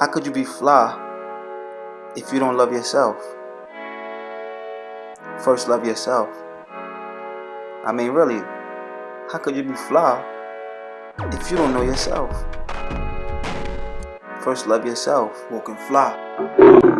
How could you be fly if you don't love yourself? First, love yourself. I mean, really, how could you be fly if you don't know yourself? First, love yourself. Walk and fly.